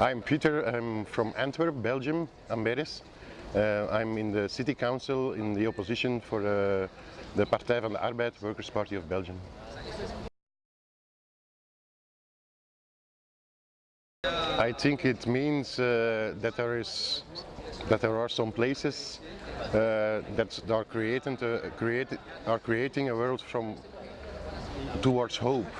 I'm Peter, I'm from Antwerp, Belgium, Amberes. Uh, I'm in the city council in the opposition for uh, the Partij van de Arbeid, Workers' Party of Belgium. I think it means uh, that there is that there are some places uh, that are creating uh, create, are creating a world from towards hope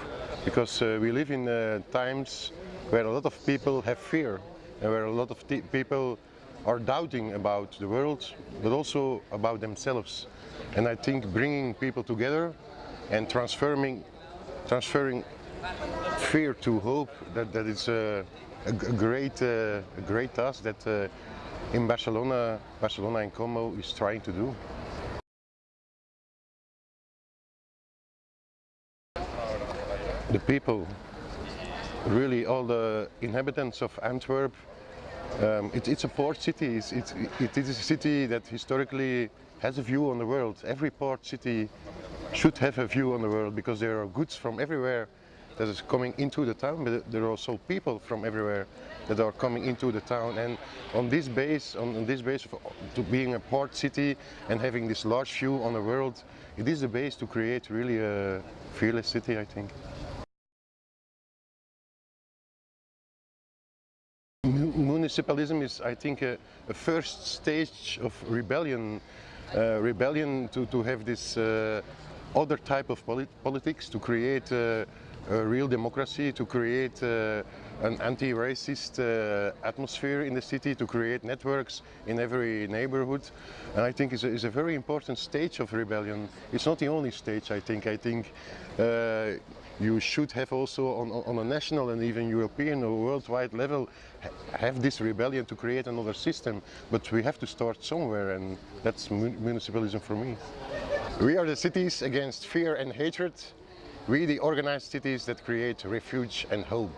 because uh, we live in times where a lot of people have fear and where a lot of people are doubting about the world but also about themselves and I think bringing people together and transferring transferring fear to hope that that is a, a, great uh, a great task that uh, in Barcelona Barcelona en Comú is trying to do. The people, really all the inhabitants of Antwerp, um, it, it's a port city, it's, it is a city that historically has a view on the world. Every port city should have a view on the world because there are goods from everywhere that is coming into the town, but there are also people from everywhere that are coming into the town. And on this base, on, this base of being a port city and having this large view on the world, it is the base to create really a fearless city, I think. Municipalism is, I think, a, a first stage of rebellion. Uh, rebellion to, to have this uh, other type of polit politics, to create uh, real democracy, to create uh, an anti-racist uh, atmosphere in the city, to create networks in every neighborhood. And I think it's a, it's a very important stage of rebellion. It's not the only stage, I think. I think uh, you should have also on, on a national and even European or worldwide level have this rebellion to create another system. But we have to start somewhere and that's municipalism for me. We are the cities against fear and hatred. We the organized cities that create refuge and hope.